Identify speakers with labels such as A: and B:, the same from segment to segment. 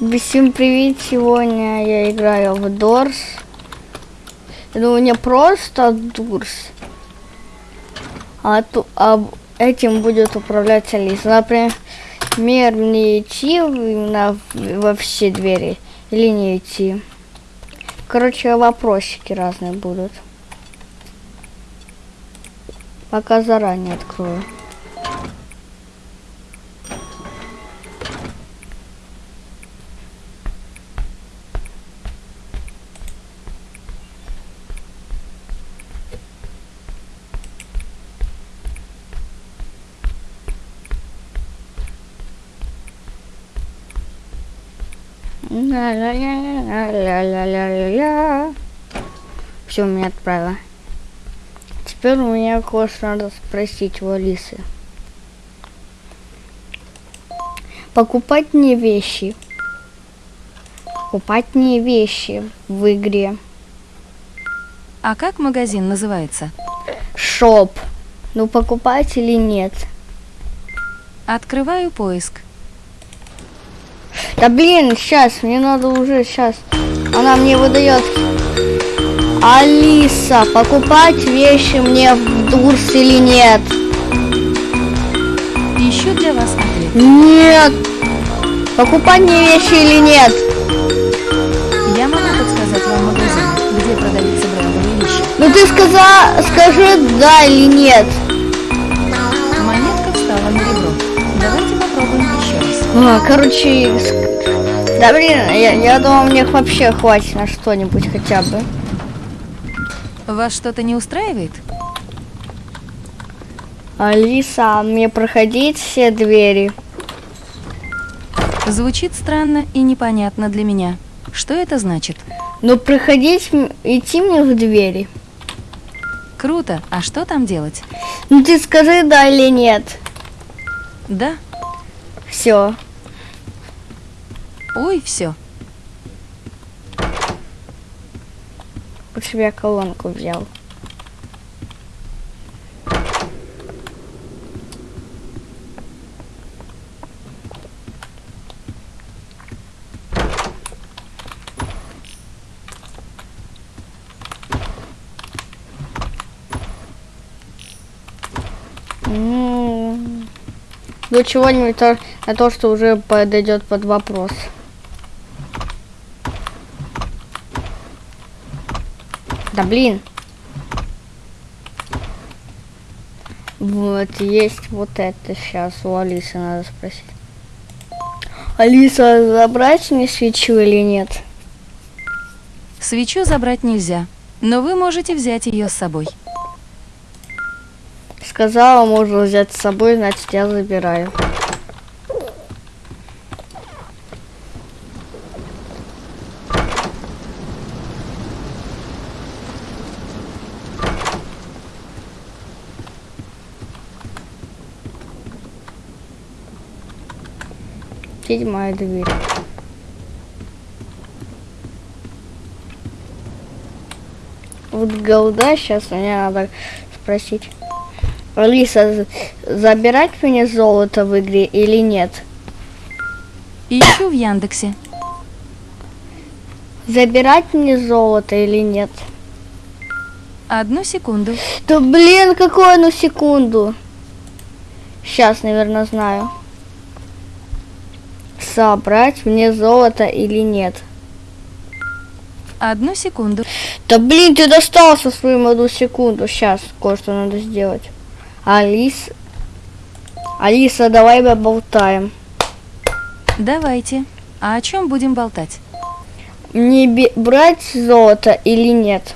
A: Всем привет! Сегодня я играю в Дорс. Ну, не просто Дорс, а, ту, а этим будет управлять Алиса. Например, мне идти на, во все двери или не идти. Короче, вопросики разные будут. Пока заранее открою. Ля-ля-ля-ля-ля-ля-ля. Все, меня отправила. Теперь у меня кое-что надо спросить у Алисы. Покупать не вещи. Покупать не вещи в игре.
B: А как магазин называется?
A: Шоп. Ну, покупать или нет?
B: Открываю поиск.
A: Да блин, сейчас, мне надо уже сейчас. Она мне выдает. Алиса, покупать вещи мне в Дурс или нет?
B: Ищу для вас ответ.
A: Нет. Покупать мне вещи или нет?
B: Я могу подсказать вам магазин, где продаются брендовые вещи.
A: Ну ты сказа, скажи да или нет.
B: Монетка встала на ребро. Давайте попробуем еще раз.
A: А, короче, да блин, я, я думал, мне вообще хватит на что-нибудь хотя бы.
B: Вас что-то не устраивает?
A: Алиса, мне проходить все двери?
B: Звучит странно и непонятно для меня. Что это значит?
A: Ну, проходить, идти мне в двери.
B: Круто. А что там делать?
A: Ну ты скажи да или нет.
B: Да.
A: Все.
B: Ой, все.
A: Лучше бы колонку взял. Ну, чего-нибудь на то, что уже подойдет под вопрос. Да блин. Вот, есть вот это сейчас у Алисы надо спросить. Алиса, забрать мне свечу или нет?
B: Свечу забрать нельзя, но вы можете взять ее с собой.
A: Сказала, можно взять с собой, значит я забираю. Седьмая дверь. Вот голда сейчас мне надо спросить. Алиса, забирать мне золото в игре или нет?
B: Ищу в Яндексе.
A: Забирать мне золото или нет?
B: Одну секунду.
A: Да блин, какую одну секунду. Сейчас, наверное, знаю. Собрать мне золото или нет?
B: Одну секунду.
A: Да блин, ты достал со своим одну секунду. Сейчас кое-что надо сделать. Алис... Алиса, давай поболтаем.
B: Давайте. А о чем будем болтать?
A: Мне брать золото или нет?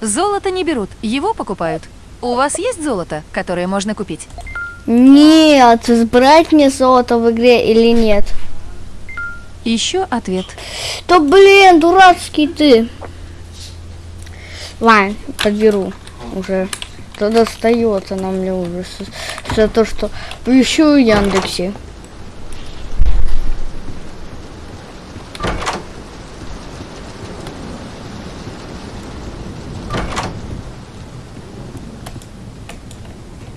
B: Золото не берут, его покупают. У вас есть золото, которое можно купить?
A: Нет, брать мне золото в игре или нет?
B: Ищу ответ.
A: Да блин, дурацкий ты. Ладно, подберу уже. Да достает она мне уже за то, что поищу в Яндексе.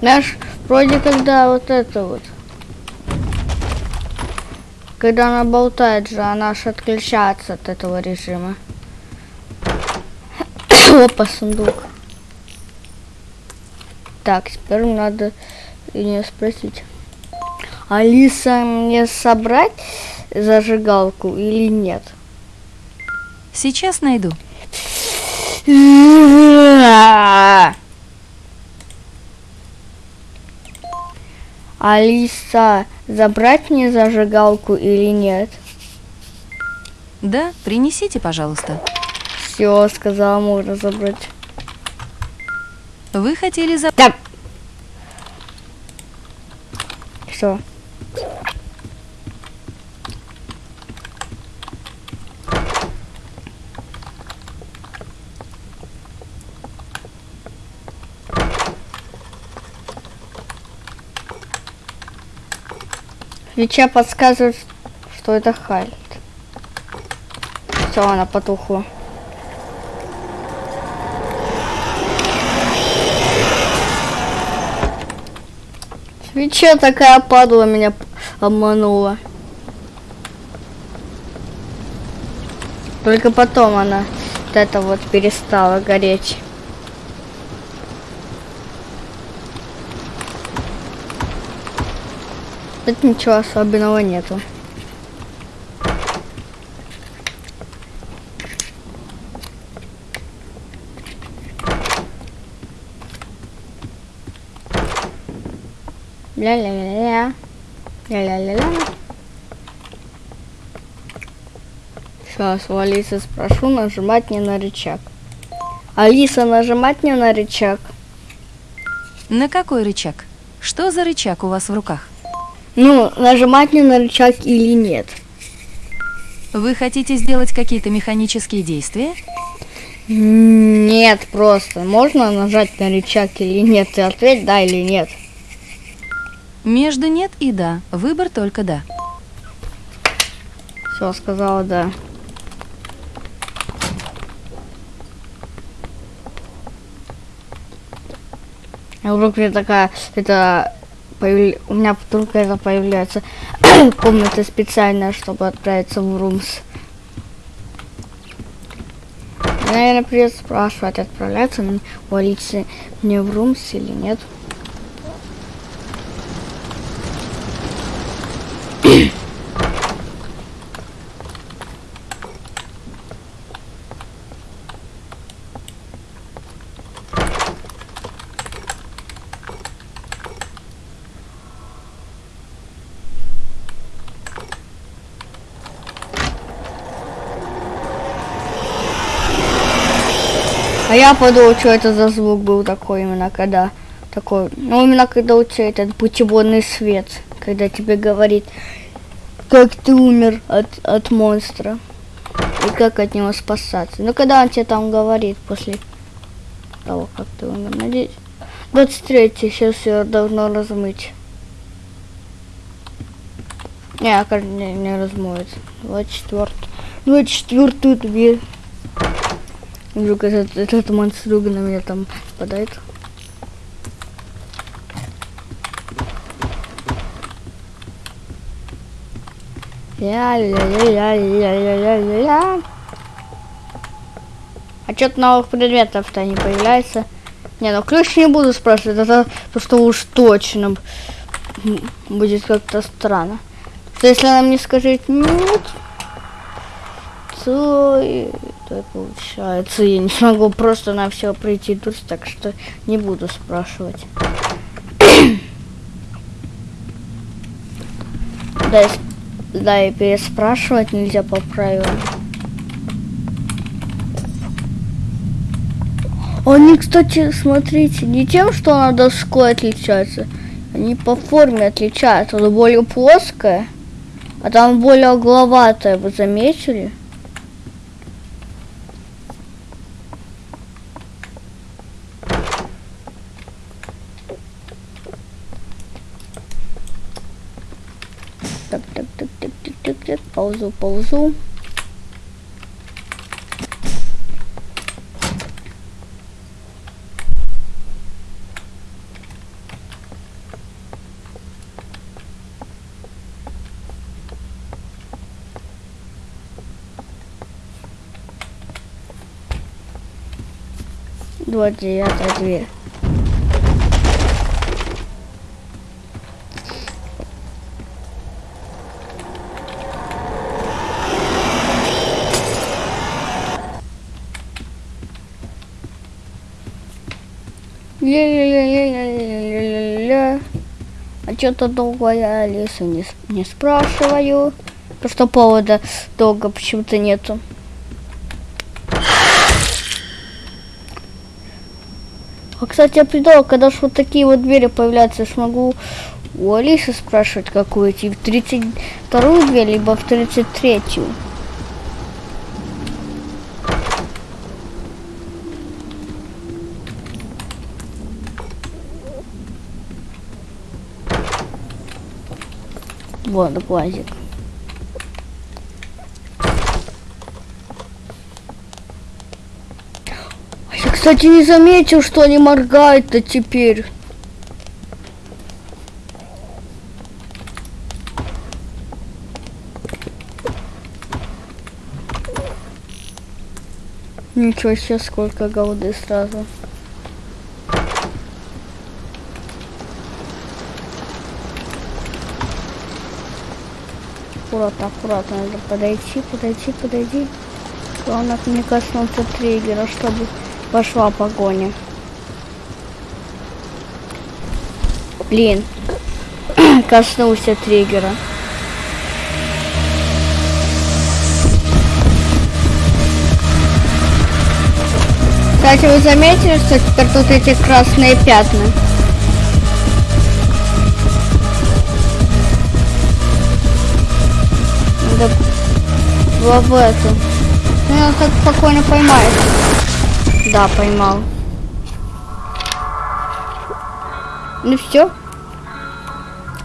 A: Знаешь, вроде когда вот это вот. Когда она болтает же, она же отключается от этого режима. Опа, сундук. Так, теперь надо ее спросить. Алиса, мне собрать зажигалку или нет?
B: Сейчас найду.
A: Алиса, забрать мне зажигалку или нет?
B: Да, принесите, пожалуйста.
A: Все, сказала, можно забрать.
B: Вы хотели за...
A: Так. Что? Свеча подсказывает, что это Хальт. Все, она потухла. Свеча такая падла меня обманула. Только потом она вот это вот перестала гореть. Тут ничего особенного нету. Ля-ля-ля-ля. Ля-ля-ля-ля. Сейчас у Алисы спрошу, нажимать не на рычаг. Алиса, нажимать не на рычаг.
B: На какой рычаг? Что за рычаг у вас в руках?
A: Ну, нажимать не на рычаг или нет.
B: Вы хотите сделать какие-то механические действия?
A: Нет, просто. Можно нажать на рычаг или нет? Ты ответь да или нет.
B: Между нет и да. Выбор только да.
A: Все, сказала да. А вдруг такая, это появля- у меня вдруг это появляется комната специальная, чтобы отправиться в Румс. Наверное, придется спрашивать, отправляться мне у мне в Румс или нет. А я подумал, что это за звук был такой именно, когда такой, ну именно когда у тебя этот путеводный свет, когда тебе говорит, как ты умер от, от монстра и как от него спасаться. Ну когда он тебе там говорит после того, как ты умер, надеюсь. 23 сейчас все должно размыть. Не, не, не размоется. 24 24 дверь. Вдруг этот, этот монструга на меня там спадает. Ля-ля-ля-ля-ля-ля-ля-ля. А что-то новых предметов-то не появляется. Не, ну ключ не буду спрашивать, это то, что уж точно будет как-то странно. Что если она мне скажет нет, то это получается я не смогу просто на все пройти тут, так что не буду спрашивать. да, да, и переспрашивать нельзя по правилам. Они, кстати, смотрите, не тем, что она доской отличается, они по форме отличаются. Она более плоская, а там более угловатая, вы заметили? Тут ползу, ползу. Двадцать девятая дверь. Ля-ля-ля-ля-ля-ля-ля-ля. А что-то долго я Алису не, не спрашиваю. Что повода долго почему-то нету. А, кстати, я придумал, когда ж вот такие вот двери появляются, я ж могу у Алисы спрашивать, какую идти, в 32 дверь, либо в 33-ю. Вот глазик. А Я, кстати, не заметил, что они моргают-то теперь. Ничего себе, сколько голды сразу. Аккуратно, аккуратно, надо подойти, подойти, подойти. Главное не коснуться триггера, чтобы пошла погоня. Блин, коснулся триггера. Кстати, вы заметили, что теперь тут эти красные пятна? В в эту. Ну, он так спокойно поймает. Да, поймал. Ну все.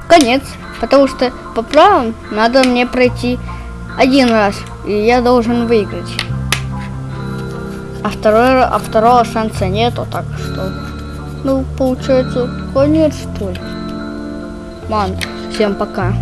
A: Конец. Потому что по правилам надо мне пройти один раз. И я должен выиграть. А, второй, а второго шанса нету, так что... Ну, получается, конец, что ли? Ман, всем пока.